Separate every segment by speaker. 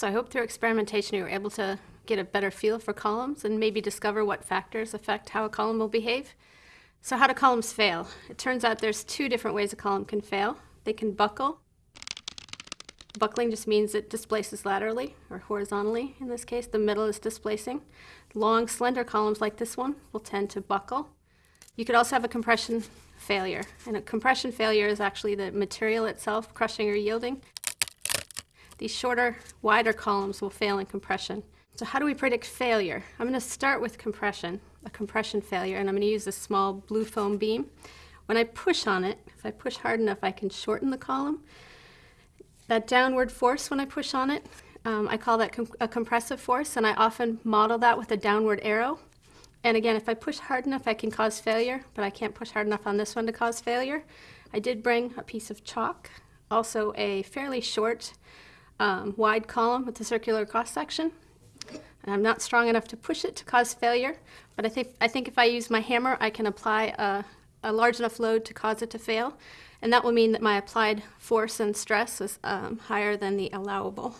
Speaker 1: So I hope through experimentation you were able to get a better feel for columns and maybe discover what factors affect how a column will behave. So how do columns fail? It turns out there's two different ways a column can fail. They can buckle. Buckling just means it displaces laterally or horizontally in this case. The middle is displacing. Long, slender columns like this one will tend to buckle. You could also have a compression failure. And a compression failure is actually the material itself crushing or yielding. These shorter, wider columns will fail in compression. So how do we predict failure? I'm going to start with compression, a compression failure, and I'm going to use a small blue foam beam. When I push on it, if I push hard enough, I can shorten the column. That downward force when I push on it, um, I call that com a compressive force, and I often model that with a downward arrow. And again, if I push hard enough, I can cause failure, but I can't push hard enough on this one to cause failure. I did bring a piece of chalk, also a fairly short, um, wide column with a circular cross-section. And I'm not strong enough to push it to cause failure, but I think, I think if I use my hammer, I can apply a, a large enough load to cause it to fail. And that will mean that my applied force and stress is um, higher than the allowable.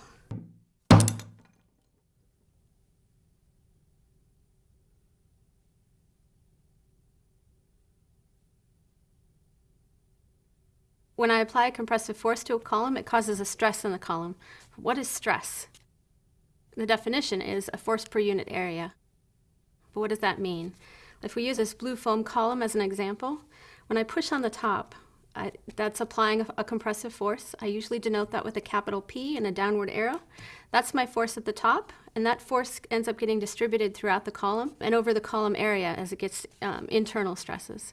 Speaker 1: When I apply a compressive force to a column, it causes a stress in the column. What is stress? The definition is a force per unit area. But what does that mean? If we use this blue foam column as an example, when I push on the top, I, that's applying a, a, compressive force. I usually denote that with a capital P and a downward arrow. That's my force at the top, and that force ends up getting distributed throughout the column and over the column area as it gets um, internal stresses.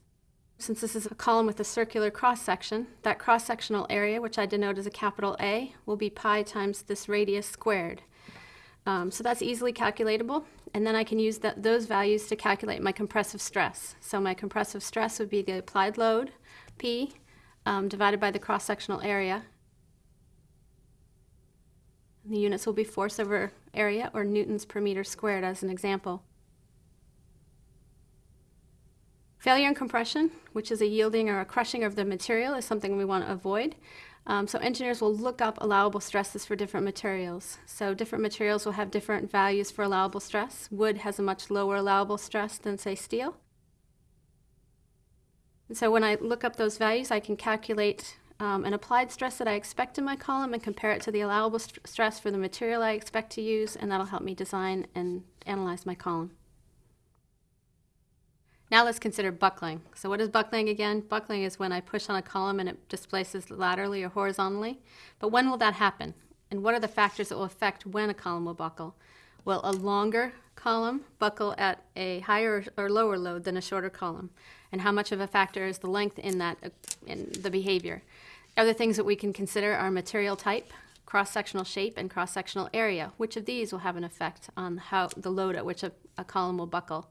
Speaker 1: Since this is a column with a circular cross-section, that cross-sectional area, which I denote as a capital A, will be pi times this radius squared. Um, so that's easily calculatable, and then I can use that, those values to calculate my compressive stress. So my compressive stress would be the applied load, P, um, divided by the cross-sectional area. The units will be force over area, or newtons per meter squared as an example. Failure in compression, which is a yielding or a crushing of the material, is something we want to avoid. Um, so engineers will look up allowable stresses for different materials. So different materials will have different values for allowable stress. Wood has a much lower allowable stress than, say, steel. And so when I look up those values, I can calculate um, an applied stress that I expect in my column and compare it to the allowable st stress for the material I expect to use, and that'll help me design and analyze my column. Now let's consider buckling. So what is buckling again? Buckling is when I push on a column and it displaces laterally or horizontally. But when will that happen? And what are the factors that will affect when a column will buckle? Will a longer column buckle at a higher or lower load than a shorter column? And how much of a factor is the length in that in the behavior? Other things that we can consider are material type, cross-sectional shape, and cross-sectional area. Which of these will have an effect on how the load at which a, a column will buckle?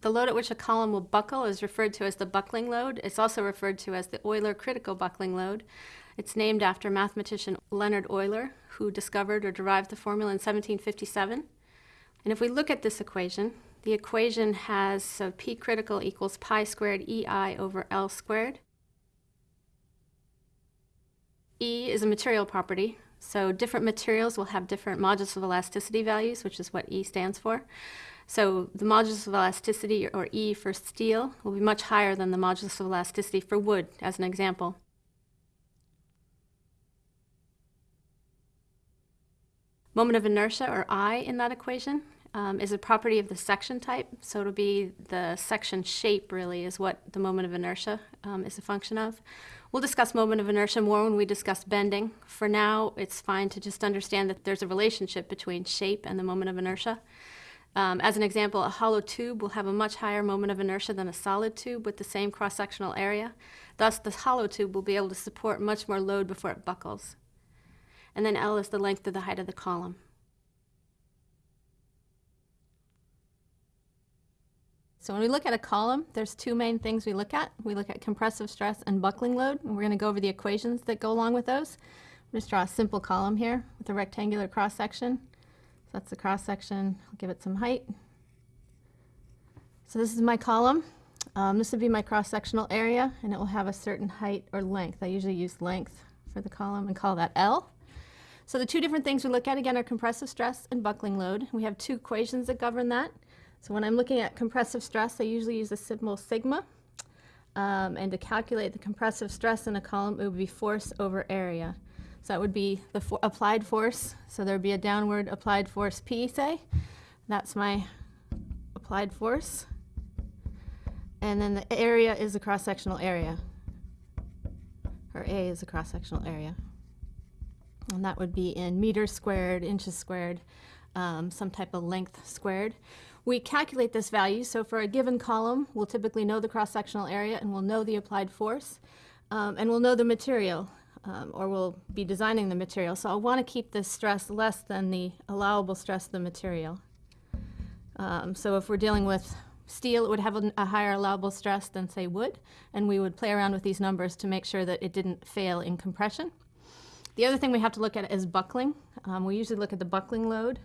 Speaker 1: The load at which a column will buckle is referred to as the buckling load. It's also referred to as the Euler critical buckling load. It's named after mathematician Leonhard Euler, who discovered or derived the formula in 1757. And if we look at this equation, the equation has so P critical equals pi squared EI over L squared. E is a material property, so different materials will have different modulus of elasticity values, which is what E stands for. So the modulus of elasticity, or E for steel, will be much higher than the modulus of elasticity for wood, as an example. Moment of inertia, or I, in that equation, um, is a property of the section type. So it'll be the section shape, really, is what the moment of inertia um, is a function of. We'll discuss moment of inertia more when we discuss bending. For now, it's fine to just understand that there's a relationship between shape and the moment of inertia. Um, as an example, a hollow tube will have a much higher moment of inertia than a solid tube with the same cross-sectional area. Thus, the hollow tube will be able to support much more load before it buckles. And then L is the length of the height of the column. So when we look at a column, there's two main things we look at. We look at compressive stress and buckling load, and we're going to go over the equations that go along with those. I'm Just draw a simple column here with a rectangular cross-section. So that's the cross section. I'll give it some height. So this is my column. Um, this would be my cross-sectional area, and it will have a certain height or length. I usually use length for the column and call that L. So the two different things we look at again are compressive stress and buckling load. We have two equations that govern that. So when I'm looking at compressive stress, I usually use the symbol sigma. Um, and to calculate the compressive stress in a column, it would be force over area. So that would be the applied force. So there would be a downward applied force P, say. That's my applied force. And then the area is the cross-sectional area. Or A is the cross-sectional area. And that would be in meters squared, inches squared, um, some type of length squared. We calculate this value, so for a given column, we'll typically know the cross-sectional area and we'll know the applied force, um, and we'll know the material, um, or we'll be designing the material. So I'll want to keep this stress less than the allowable stress of the material. Um, so if we're dealing with steel, it would have a, a higher allowable stress than, say, wood, and we would play around with these numbers to make sure that it didn't fail in compression. The other thing we have to look at is buckling. Um, we usually look at the buckling load,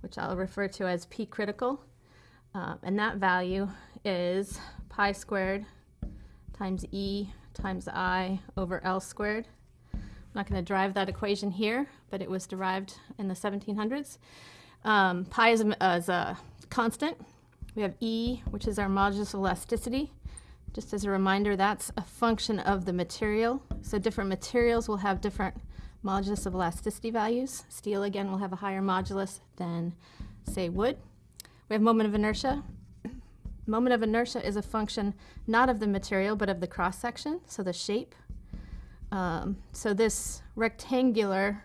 Speaker 1: which I'll refer to as P critical. Um, and that value is pi squared times E times I over L squared. I'm not going to drive that equation here, but it was derived in the 1700s. Um, pi is a, is a constant. We have E, which is our modulus of elasticity. Just as a reminder, that's a function of the material. So different materials will have different modulus of elasticity values. Steel, again, will have a higher modulus than, say, wood. We have moment of inertia. Moment of inertia is a function not of the material, but of the cross-section, so the shape. Um, so this rectangular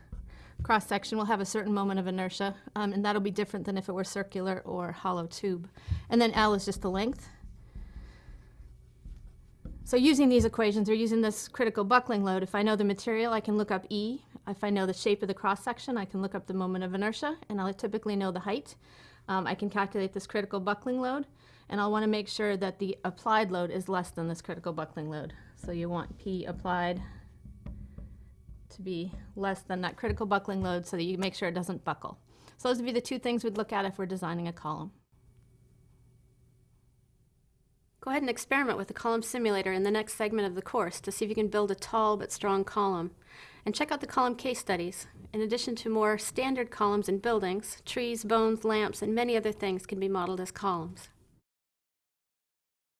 Speaker 1: cross-section will have a certain moment of inertia, um, and that'll be different than if it were circular or hollow tube. And then L is just the length. So using these equations, or using this critical buckling load, if I know the material, I can look up E. If I know the shape of the cross-section, I can look up the moment of inertia, and I'll typically know the height. Um, I can calculate this critical buckling load, and I'll want to make sure that the applied load is less than this critical buckling load. So you want P applied to be less than that critical buckling load so that you make sure it doesn't buckle. So those would be the two things we'd look at if we're designing a column. Go ahead and experiment with the column simulator in the next segment of the course to see if you can build a tall but strong column. And check out the column case studies. In addition to more standard columns in buildings, trees, bones, lamps, and many other things can be modeled as columns.